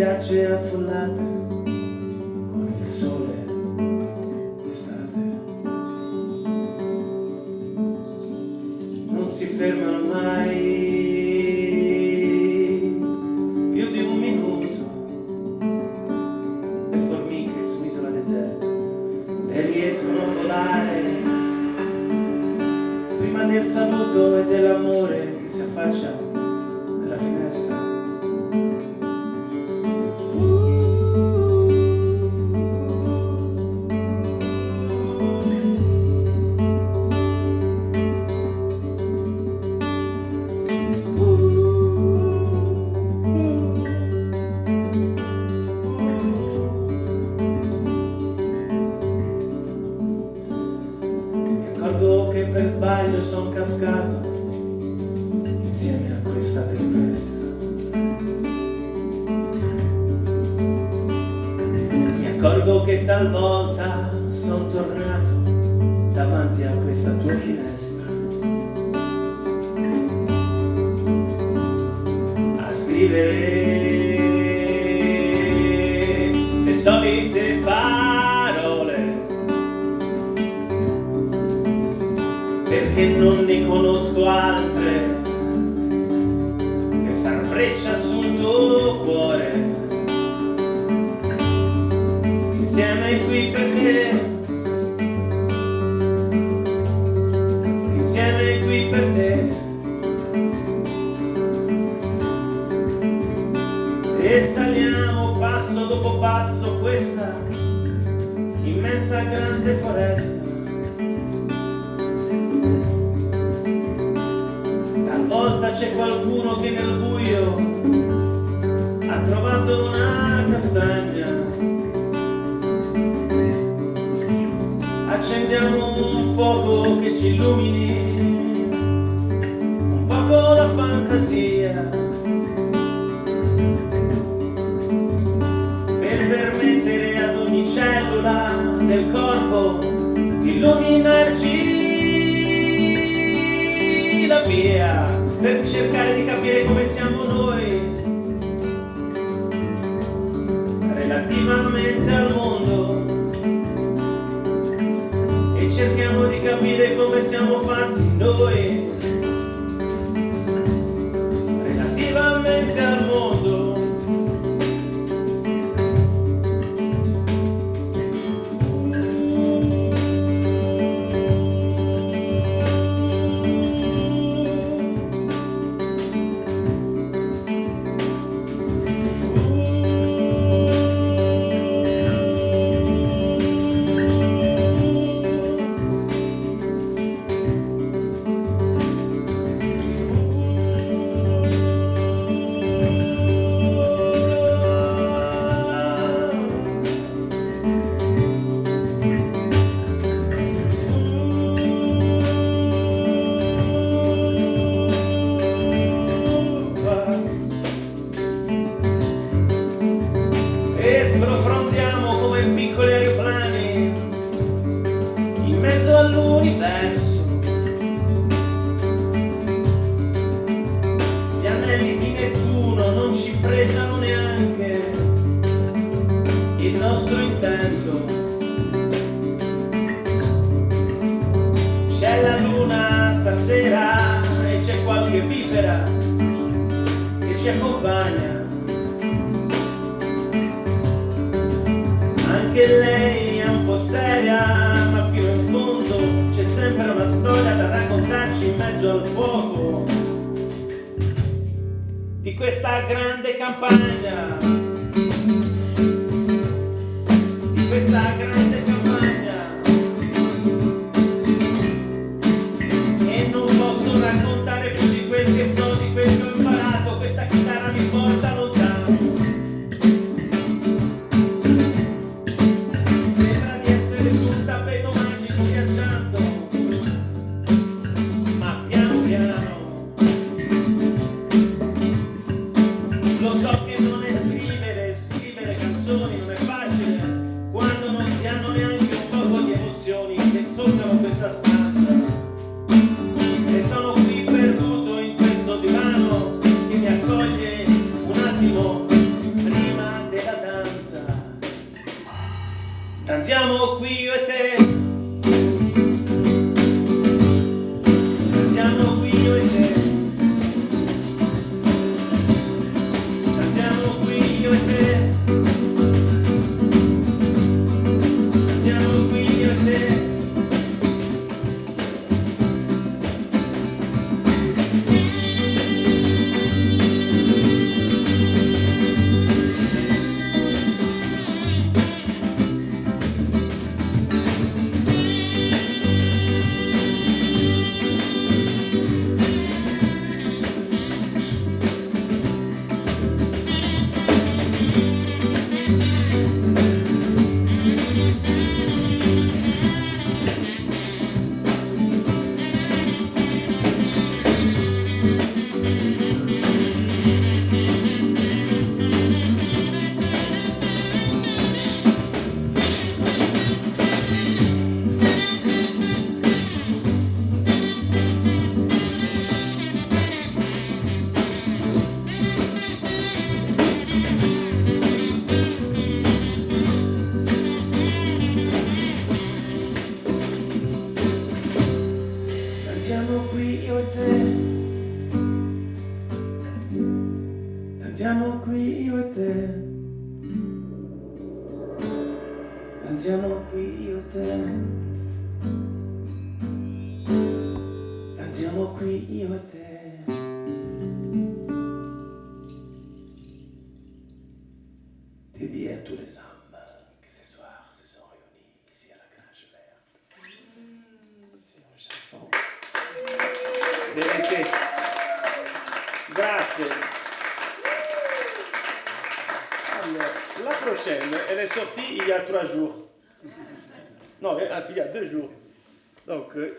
spiagge affollate con il sole d'estate. Non si fermano mai più di un minuto le formiche su un'isola deserta e riescono a volare prima del saluto e dell'amore che si affaccia nella finestra. Sbaglio sono cascato insieme a questa tempesta. Mi accorgo che talvolta sono tornato davanti a questa tua finestra a scrivere perché non ne conosco altre che far breccia sul tuo cuore. Insieme qui per te. Insieme qui per qualcuno che nel buio ha trovato una castagna. Accendiamo un fuoco che ci illumini, un poco la fantasia. Per permettere ad ogni cellula del corpo di illuminarci la via per cercare di capire come siamo noi. Relativamente al mondo. E cerchiamo di capire come siamo fatti noi. Relativamente al mondo il nostro intento. C'è la luna stasera e c'è qualche vipera che ci accompagna. Anche lei è un po' seria, ma più in fondo c'è sempre una storia da raccontarci in mezzo al fuoco di questa grande campagna. Danziamo qui io e te. Danziamo qui io e te. Danziamo qui io e te. Dédié à tous les hommes qui ce soir se sont réunis ici à la Grange Verte. C'est une chanson. Grazie. Prochaine, elle est sortie il y a trois jours. Non, anzi, il y a deux jours. Donc, euh,